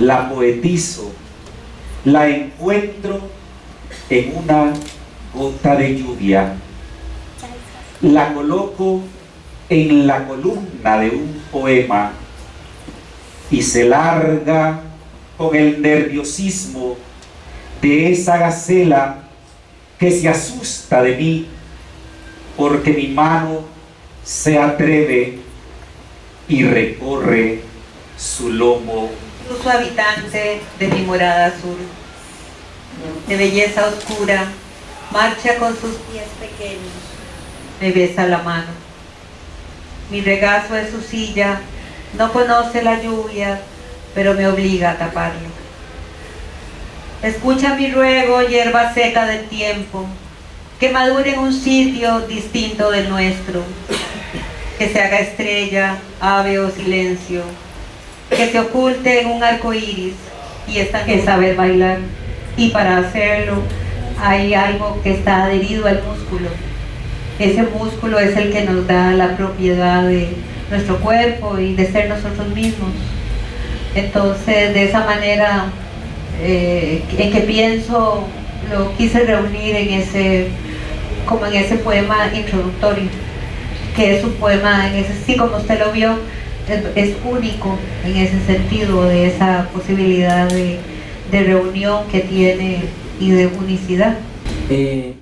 la poetizo, la encuentro en una gota de lluvia, la coloco en la columna de un poema y se larga con el nerviosismo de esa gacela que se asusta de mí porque mi mano se atreve y recorre su lomo. Su habitante de mi morada azul, de belleza oscura, marcha con sus pies pequeños, me besa la mano. Mi regazo es su silla, no conoce la lluvia, pero me obliga a taparlo. Escucha mi ruego, hierba seca del tiempo, que madure en un sitio distinto del nuestro, que se haga estrella, ave o silencio, que se oculte en un arco iris y esta que saber bailar. Y para hacerlo hay algo que está adherido al músculo. Ese músculo es el que nos da la propiedad de nuestro cuerpo y de ser nosotros mismos. Entonces, de esa manera, eh, en que pienso, lo quise reunir en ese, como en ese poema introductorio, que es un poema, en ese, sí, como usted lo vio, es, único en ese sentido, de esa posibilidad de, reunión que tiene y de unicidad. Eh,